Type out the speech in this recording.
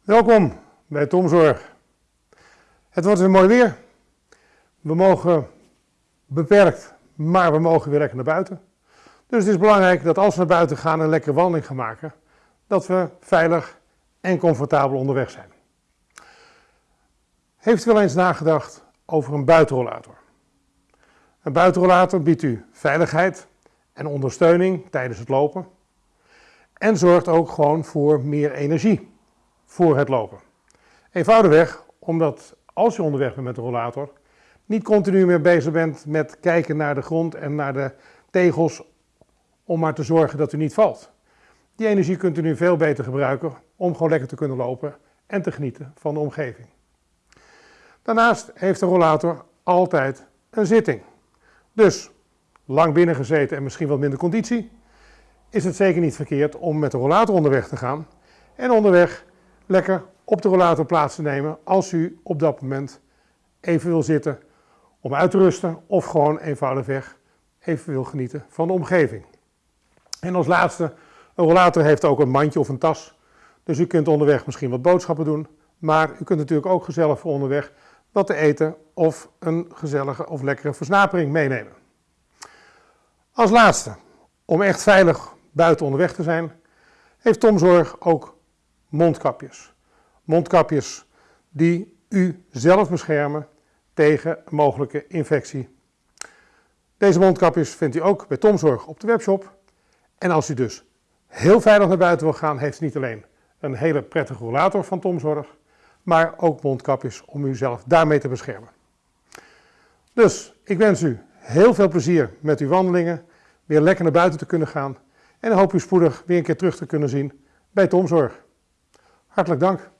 Welkom bij Tomzorg. Het wordt weer mooi weer. We mogen beperkt, maar we mogen weer lekker naar buiten. Dus het is belangrijk dat als we naar buiten gaan en een lekkere wandeling gaan maken, dat we veilig en comfortabel onderweg zijn. Heeft u wel eens nagedacht over een buitenrollator? Een buitenrollator biedt u veiligheid en ondersteuning tijdens het lopen en zorgt ook gewoon voor meer energie voor het lopen. Eenvoudigweg omdat als je onderweg bent met de rollator, niet continu meer bezig bent met kijken naar de grond en naar de tegels om maar te zorgen dat u niet valt. Die energie kunt u nu veel beter gebruiken om gewoon lekker te kunnen lopen en te genieten van de omgeving. Daarnaast heeft de rollator altijd een zitting. Dus lang binnen gezeten en misschien wat minder conditie, is het zeker niet verkeerd om met de rollator onderweg te gaan en onderweg lekker op de rollator plaats te nemen als u op dat moment even wil zitten om uit te rusten of gewoon eenvoudigweg even wil genieten van de omgeving. En als laatste, een rollator heeft ook een mandje of een tas, dus u kunt onderweg misschien wat boodschappen doen, maar u kunt natuurlijk ook gezellig onderweg wat te eten of een gezellige of lekkere versnapering meenemen. Als laatste, om echt veilig buiten onderweg te zijn, heeft Tomzorg ook mondkapjes. Mondkapjes die u zelf beschermen tegen mogelijke infectie. Deze mondkapjes vindt u ook bij Tomzorg op de webshop. En als u dus heel veilig naar buiten wil gaan, heeft u niet alleen een hele prettige rollator van Tomzorg, maar ook mondkapjes om uzelf daarmee te beschermen. Dus ik wens u heel veel plezier met uw wandelingen, weer lekker naar buiten te kunnen gaan en hoop u spoedig weer een keer terug te kunnen zien bij Tomzorg. Hartelijk dank.